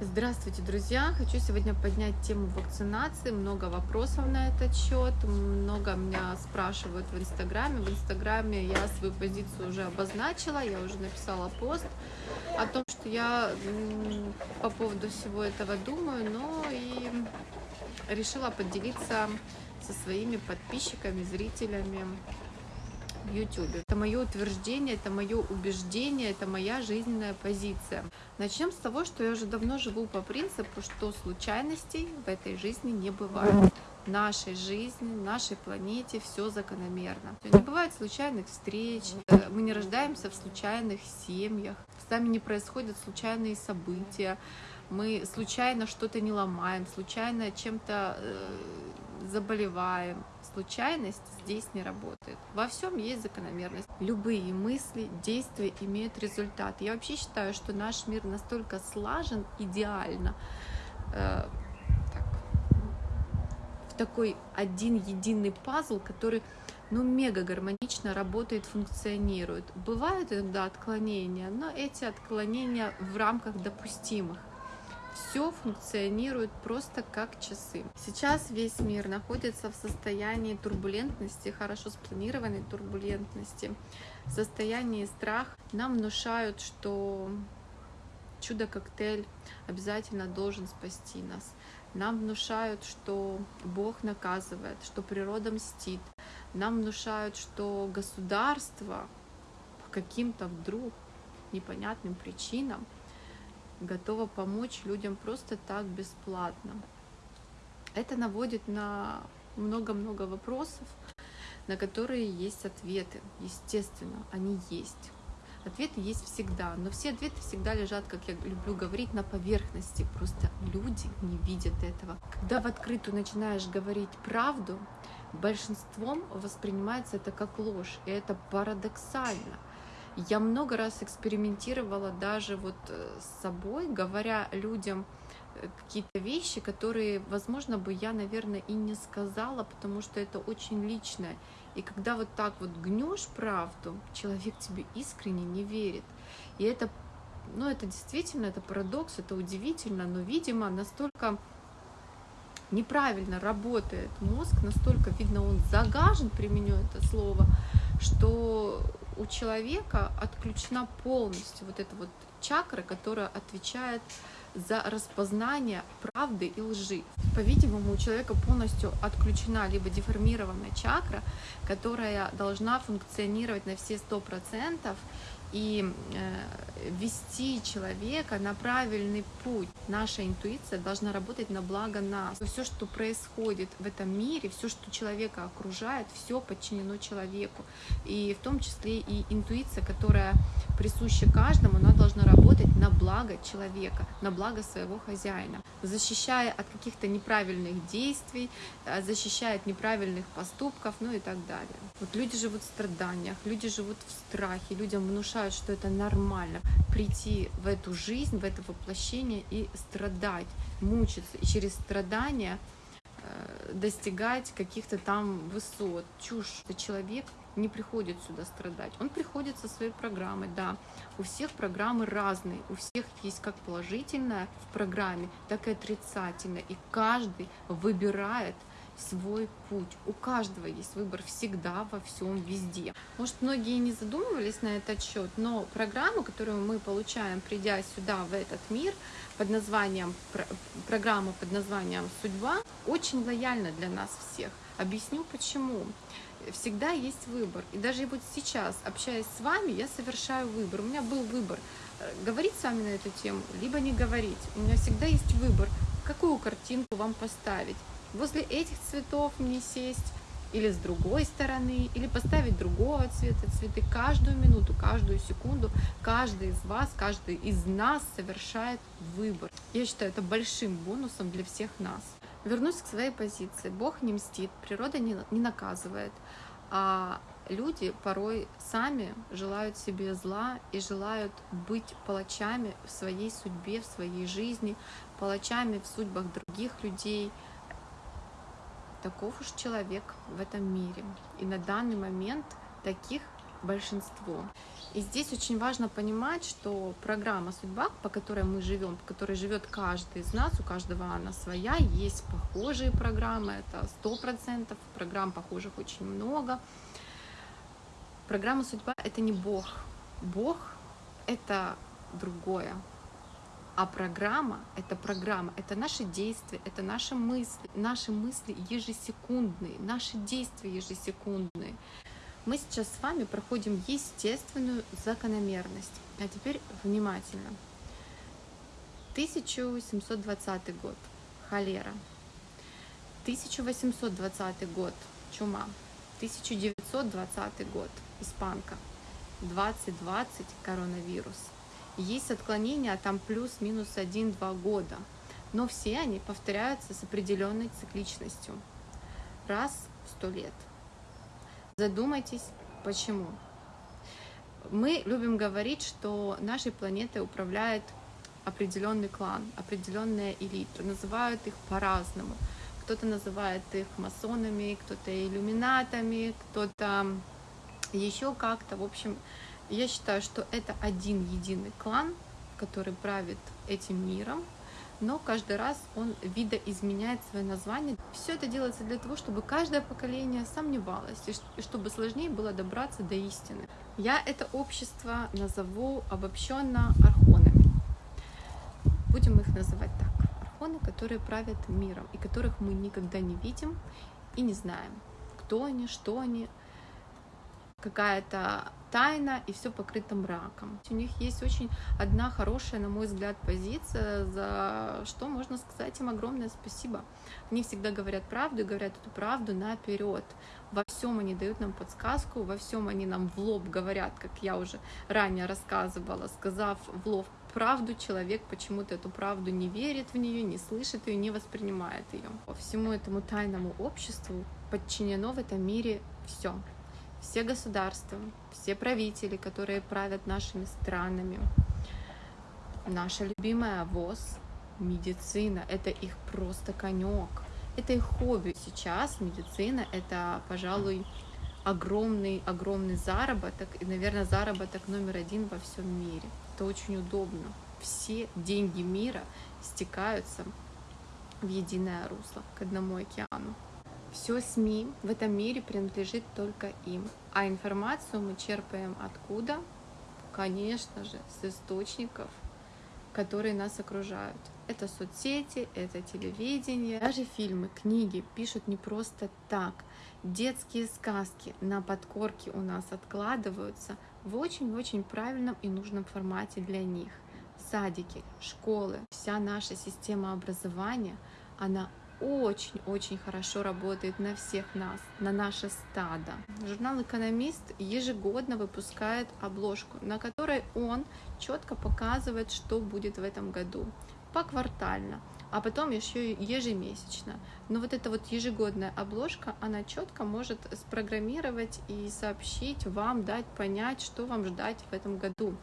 Здравствуйте, друзья! Хочу сегодня поднять тему вакцинации. Много вопросов на этот счет. Много меня спрашивают в Инстаграме. В Инстаграме я свою позицию уже обозначила. Я уже написала пост о том, что я по поводу всего этого думаю, но и решила поделиться со своими подписчиками, зрителями в YouTube. Это мое утверждение, это мое убеждение, это моя жизненная позиция. Начнем с того, что я уже давно живу по принципу, что случайностей в этой жизни не бывает. Нашей жизни, нашей планете все закономерно. Не бывает случайных встреч, мы не рождаемся в случайных семьях, с нами не происходят случайные события, мы случайно что-то не ломаем, случайно чем-то э, заболеваем. Случайность здесь не работает. Во всем есть закономерность. Любые мысли, действия имеют результат. Я вообще считаю, что наш мир настолько слажен идеально, э, так, в такой один единый пазл, который ну, мега гармонично работает, функционирует. Бывают иногда отклонения, но эти отклонения в рамках допустимых все функционирует просто как часы. Сейчас весь мир находится в состоянии турбулентности, хорошо спланированной турбулентности, в состоянии страха. Нам внушают, что чудо-коктейль обязательно должен спасти нас. Нам внушают, что Бог наказывает, что природа мстит. Нам внушают, что государство по каким-то вдруг непонятным причинам готова помочь людям просто так бесплатно. Это наводит на много-много вопросов, на которые есть ответы. Естественно, они есть. Ответы есть всегда, но все ответы всегда лежат, как я люблю говорить, на поверхности. Просто люди не видят этого. Когда в открытую начинаешь говорить правду, большинством воспринимается это как ложь, и это парадоксально. Я много раз экспериментировала даже вот э, с собой, говоря людям э, какие-то вещи, которые, возможно, бы я, наверное, и не сказала, потому что это очень личное. И когда вот так вот гнешь правду, человек тебе искренне не верит. И это, ну, это действительно, это парадокс, это удивительно, но, видимо, настолько неправильно работает мозг, настолько, видно, он загажен, применю это слово, что у человека отключена полностью вот эта вот чакра, которая отвечает за распознание правды и лжи. По-видимому, у человека полностью отключена либо деформированная чакра, которая должна функционировать на все сто процентов и э, вести человека на правильный путь. Наша интуиция должна работать на благо нас. Все, что происходит в этом мире, все, что человека окружает, все подчинено человеку. И в том числе и интуиция, которая присуща каждому, она должна работать на благо человека, на благо своего хозяина, защищая от каких-то неправильных действий, э, защищая от неправильных поступков, ну и так далее. Вот люди живут в страданиях, люди живут в страхе, людям внушают, что это нормально прийти в эту жизнь, в это воплощение и страдать, мучиться, и через страдания э, достигать каких-то там высот. Чушь. Человек не приходит сюда страдать. Он приходит со своей программой, да. У всех программы разные, у всех есть как положительное в программе, так и отрицательное. И каждый выбирает свой путь. У каждого есть выбор всегда, во всем, везде. Может, многие не задумывались на этот счет, но программу, которую мы получаем, придя сюда, в этот мир, под названием, программа под названием «Судьба», очень лояльна для нас всех. Объясню почему всегда есть выбор. И даже вот сейчас, общаясь с вами, я совершаю выбор. У меня был выбор э, говорить с вами на эту тему, либо не говорить. У меня всегда есть выбор, какую картинку вам поставить. Возле этих цветов мне сесть, или с другой стороны, или поставить другого цвета цветы. Каждую минуту, каждую секунду, каждый из вас, каждый из нас совершает выбор. Я считаю это большим бонусом для всех нас. Вернусь к своей позиции. Бог не мстит, природа не, не наказывает, а люди порой сами желают себе зла и желают быть палачами в своей судьбе, в своей жизни, палачами в судьбах других людей. Таков уж человек в этом мире. И на данный момент таких большинство. И здесь очень важно понимать, что программа судьба, по которой мы живем, по которой живет каждый из нас, у каждого она своя, есть похожие программы, это сто процентов, программ похожих очень много. Программа судьба — это не Бог. Бог — это другое. А программа — это программа, это наши действия, это наши мысли, наши мысли ежесекундные, наши действия ежесекундные мы сейчас с вами проходим естественную закономерность. А теперь внимательно. 1720 год. Холера. 1820 год. Чума. 1920 год. Испанка. 2020 коронавирус. Есть отклонения, а там плюс-минус 1-2 года. Но все они повторяются с определенной цикличностью. Раз в сто лет. Задумайтесь, почему. Мы любим говорить, что нашей планетой управляет определенный клан, определенная элита. Называют их по-разному. Кто-то называет их масонами, кто-то иллюминатами, кто-то еще как-то. В общем, я считаю, что это один единый клан, который правит этим миром, но каждый раз он видоизменяет свое название. Все это делается для того, чтобы каждое поколение сомневалось, и чтобы сложнее было добраться до истины. Я это общество назову обобщенно архонами. Будем их называть так. Архоны, которые правят миром, и которых мы никогда не видим и не знаем, кто они, что они, какая-то тайна и все покрыто мраком. У них есть очень одна хорошая, на мой взгляд, позиция, за что можно сказать им огромное спасибо. Они всегда говорят правду и говорят эту правду наперед. Во всем они дают нам подсказку, во всем они нам в лоб говорят, как я уже ранее рассказывала, сказав в лоб правду, человек почему-то эту правду не верит в нее, не слышит ее, не воспринимает ее. Всему этому тайному обществу подчинено в этом мире все все государства, все правители, которые правят нашими странами, наша любимая ВОЗ, медицина, это их просто конек, это их хобби. Сейчас медицина это, пожалуй, огромный, огромный заработок, и, наверное, заработок номер один во всем мире. Это очень удобно. Все деньги мира стекаются в единое русло, к одному океану. Все СМИ в этом мире принадлежит только им. А информацию мы черпаем откуда? Конечно же, с источников, которые нас окружают. Это соцсети, это телевидение, даже фильмы, книги пишут не просто так. Детские сказки на подкорке у нас откладываются в очень-очень правильном и нужном формате для них. Садики, школы, вся наша система образования, она очень-очень хорошо работает на всех нас, на наше стадо. Журнал «Экономист» ежегодно выпускает обложку, на которой он четко показывает, что будет в этом году, поквартально, а потом еще ежемесячно. Но вот эта вот ежегодная обложка, она четко может спрограммировать и сообщить вам, дать понять, что вам ждать в этом году.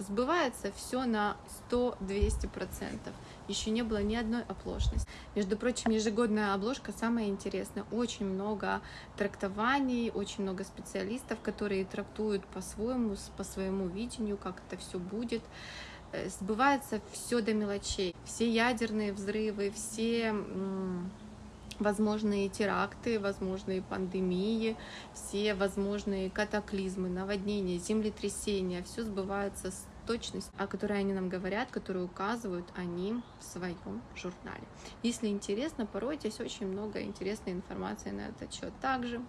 Сбывается все на 100-200% еще не было ни одной оплошности. Между прочим, ежегодная обложка самая интересная. Очень много трактований, очень много специалистов, которые трактуют по-своему, по своему видению, как это все будет. Э, сбывается все до мелочей. Все ядерные взрывы, все возможные теракты, возможные пандемии, все возможные катаклизмы, наводнения, землетрясения, все сбывается с точность, о которой они нам говорят, которую указывают они в своем журнале. Если интересно, порой здесь очень много интересной информации на этот счет. Также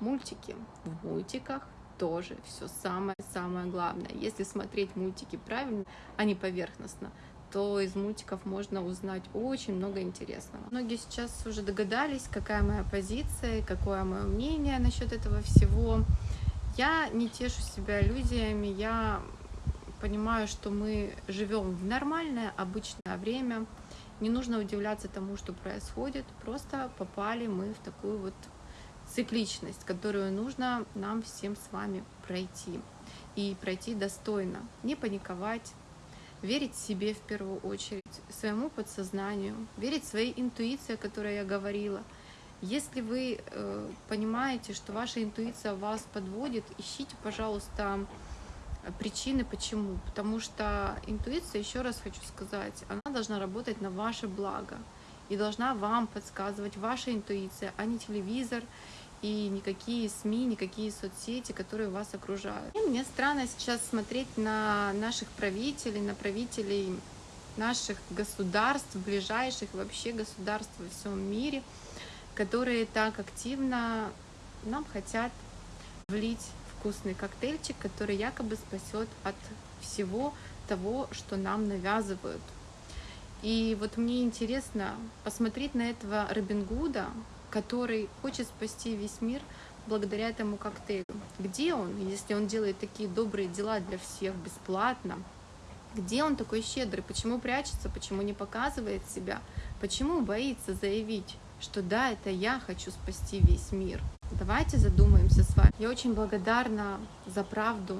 мультики. В мультиках тоже все самое-самое главное. Если смотреть мультики правильно, а не поверхностно, то из мультиков можно узнать очень много интересного. Многие сейчас уже догадались, какая моя позиция, какое мое мнение насчет этого всего. Я не тешу себя иллюзиями, я понимаю, что мы живем в нормальное, обычное время. Не нужно удивляться тому, что происходит. Просто попали мы в такую вот цикличность, которую нужно нам всем с вами пройти. И пройти достойно. Не паниковать, верить себе в первую очередь, своему подсознанию, верить своей интуиции, о которой я говорила. Если вы э, понимаете, что ваша интуиция вас подводит, ищите, пожалуйста, Причины почему? Потому что интуиция, еще раз хочу сказать, она должна работать на ваше благо и должна вам подсказывать ваша интуиция, а не телевизор и никакие СМИ, никакие соцсети, которые вас окружают. И мне странно сейчас смотреть на наших правителей, на правителей наших государств, ближайших вообще государств во всем мире, которые так активно нам хотят влить вкусный коктейльчик, который якобы спасет от всего того, что нам навязывают. И вот мне интересно посмотреть на этого Робин Гуда, который хочет спасти весь мир благодаря этому коктейлю. Где он, если он делает такие добрые дела для всех бесплатно? Где он такой щедрый? Почему прячется? Почему не показывает себя? Почему боится заявить, что да, это я хочу спасти весь мир? Давайте задумаемся с вами. Я очень благодарна за правду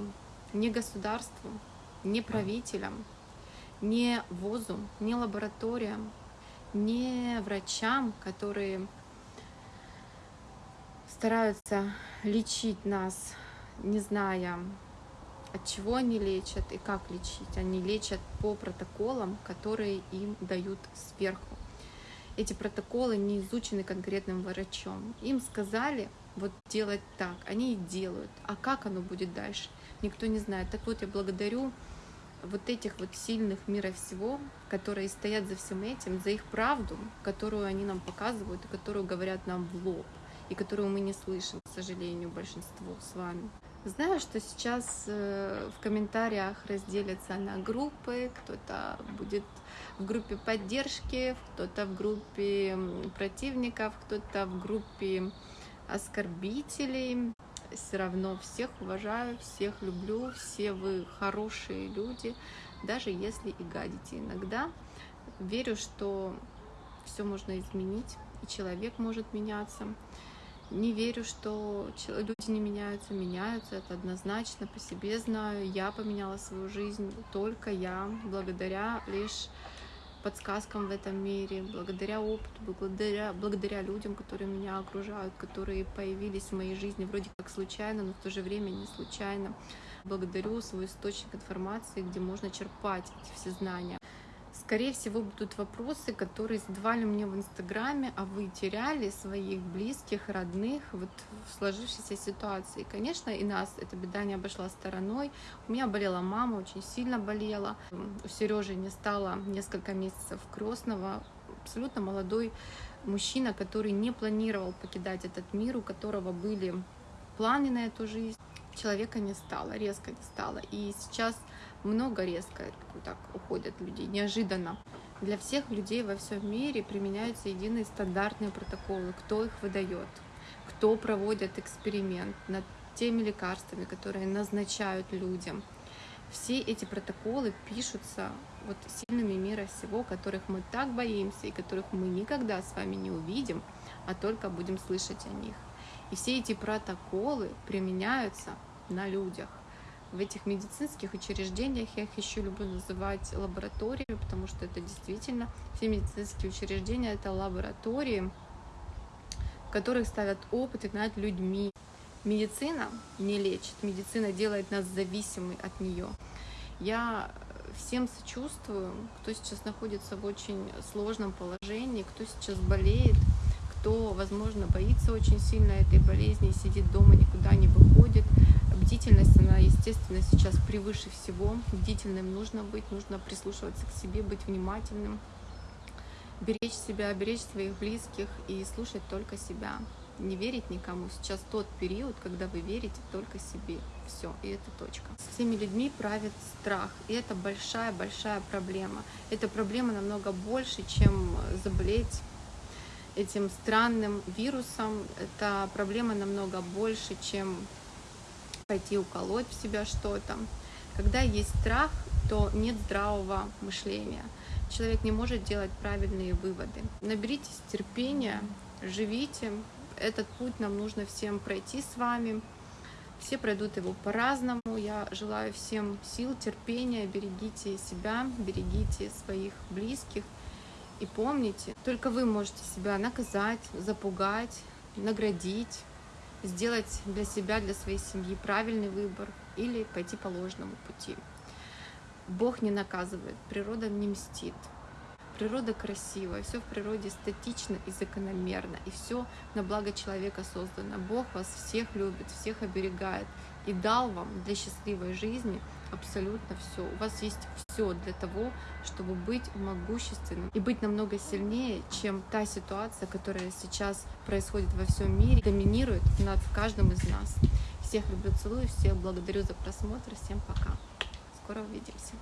не государству, не правителям, не ВОЗу, не лабораториям, не врачам, которые стараются лечить нас, не зная, от чего они лечат и как лечить. Они лечат по протоколам, которые им дают сверху. Эти протоколы не изучены конкретным врачом. Им сказали, вот делать так. Они и делают. А как оно будет дальше, никто не знает. Так вот, я благодарю вот этих вот сильных мира всего, которые стоят за всем этим, за их правду, которую они нам показывают и которую говорят нам в лоб, и которую мы не слышим, к сожалению, большинство с вами. Знаю, что сейчас э, в комментариях разделятся на группы, кто-то будет в группе поддержки, кто-то в группе противников, кто-то в группе оскорбителей. Все равно всех уважаю, всех люблю, все вы хорошие люди, даже если и гадите иногда. Верю, что все можно изменить, и человек может меняться. Не верю, что люди не меняются, меняются, это однозначно, по себе знаю. Я поменяла свою жизнь, только я, благодаря лишь подсказкам в этом мире, благодаря опыту, благодаря, благодаря людям, которые меня окружают, которые появились в моей жизни вроде как случайно, но в то же время не случайно. Благодарю свой источник информации, где можно черпать эти все знания. Скорее всего, будут вопросы, которые задавали мне в Инстаграме, а вы теряли своих близких, родных вот в сложившейся ситуации. Конечно, и нас эта беда не обошла стороной. У меня болела мама, очень сильно болела. У Сережи не стало несколько месяцев крестного. Абсолютно молодой мужчина, который не планировал покидать этот мир, у которого были планы на эту жизнь. Человека не стало, резко не стало. И сейчас много резко так уходят людей, неожиданно. Для всех людей во всем мире применяются единые стандартные протоколы, кто их выдает, кто проводит эксперимент над теми лекарствами, которые назначают людям. Все эти протоколы пишутся вот сильными мира всего, которых мы так боимся и которых мы никогда с вами не увидим, а только будем слышать о них. И все эти протоколы применяются на людях в этих медицинских учреждениях, я их еще люблю называть лабораториями, потому что это действительно все медицинские учреждения, это лаборатории, в которых ставят опыты над людьми. Медицина не лечит, медицина делает нас зависимы от нее. Я всем сочувствую, кто сейчас находится в очень сложном положении, кто сейчас болеет, кто, возможно, боится очень сильно этой болезни, сидит дома, никуда не выходит. Бдительность, она, естественно, сейчас превыше всего. Бдительным нужно быть, нужно прислушиваться к себе, быть внимательным, беречь себя, беречь своих близких и слушать только себя. Не верить никому. Сейчас тот период, когда вы верите только себе. Все, и это точка. С всеми людьми правит страх. И это большая-большая проблема. Эта проблема намного больше, чем заболеть этим странным вирусом. Это проблема намного больше, чем пойти уколоть в себя что-то. Когда есть страх, то нет здравого мышления. Человек не может делать правильные выводы. Наберитесь терпения, живите. Этот путь нам нужно всем пройти с вами. Все пройдут его по-разному. Я желаю всем сил, терпения. Берегите себя, берегите своих близких. И помните, только вы можете себя наказать, запугать, наградить, сделать для себя, для своей семьи правильный выбор, или пойти по ложному пути. Бог не наказывает, природа не мстит. Природа красивая, все в природе статично и закономерно, и все на благо человека создано. Бог вас всех любит, всех оберегает и дал вам для счастливой жизни абсолютно все. У вас есть все для того, чтобы быть могущественным и быть намного сильнее, чем та ситуация, которая сейчас происходит во всем мире, доминирует над каждым из нас. Всех люблю, целую, всех благодарю за просмотр, всем пока. Скоро увидимся.